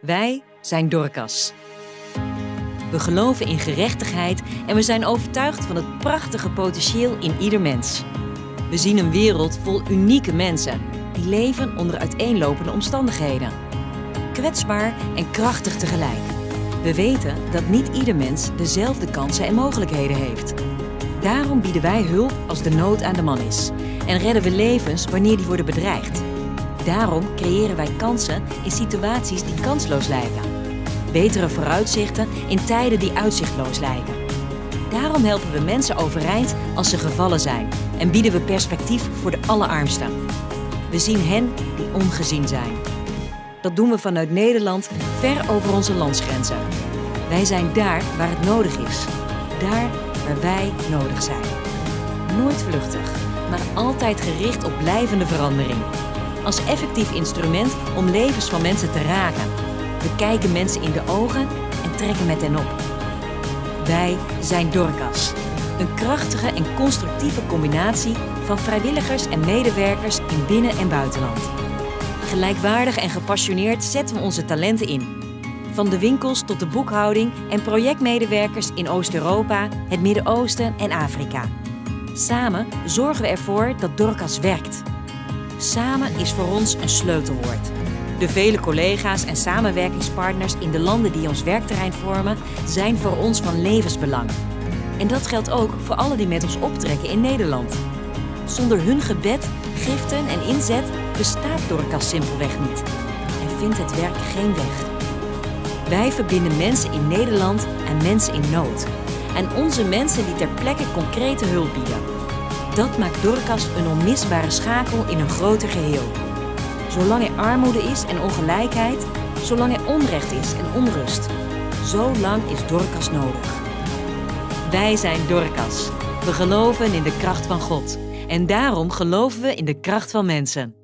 Wij zijn Dorcas. We geloven in gerechtigheid en we zijn overtuigd van het prachtige potentieel in ieder mens. We zien een wereld vol unieke mensen die leven onder uiteenlopende omstandigheden. Kwetsbaar en krachtig tegelijk. We weten dat niet ieder mens dezelfde kansen en mogelijkheden heeft. Daarom bieden wij hulp als de nood aan de man is en redden we levens wanneer die worden bedreigd. Daarom creëren wij kansen in situaties die kansloos lijken. Betere vooruitzichten in tijden die uitzichtloos lijken. Daarom helpen we mensen overeind als ze gevallen zijn en bieden we perspectief voor de allerarmsten. We zien hen die ongezien zijn. Dat doen we vanuit Nederland ver over onze landsgrenzen. Wij zijn daar waar het nodig is. Daar waar wij nodig zijn. Nooit vluchtig, maar altijd gericht op blijvende verandering als effectief instrument om levens van mensen te raken. We kijken mensen in de ogen en trekken met hen op. Wij zijn Dorcas. Een krachtige en constructieve combinatie van vrijwilligers en medewerkers in binnen- en buitenland. Gelijkwaardig en gepassioneerd zetten we onze talenten in. Van de winkels tot de boekhouding en projectmedewerkers in Oost-Europa, het Midden-Oosten en Afrika. Samen zorgen we ervoor dat Dorcas werkt. Samen is voor ons een sleutelwoord. De vele collega's en samenwerkingspartners in de landen die ons werkterrein vormen, zijn voor ons van levensbelang. En dat geldt ook voor alle die met ons optrekken in Nederland. Zonder hun gebed, giften en inzet bestaat Dorcas simpelweg niet. En vindt het werk geen weg. Wij verbinden mensen in Nederland en mensen in nood. En onze mensen die ter plekke concrete hulp bieden. Dat maakt Dorcas een onmisbare schakel in een groter geheel. Zolang er armoede is en ongelijkheid, zolang er onrecht is en onrust, zo lang is Dorcas nodig. Wij zijn Dorcas. We geloven in de kracht van God. En daarom geloven we in de kracht van mensen.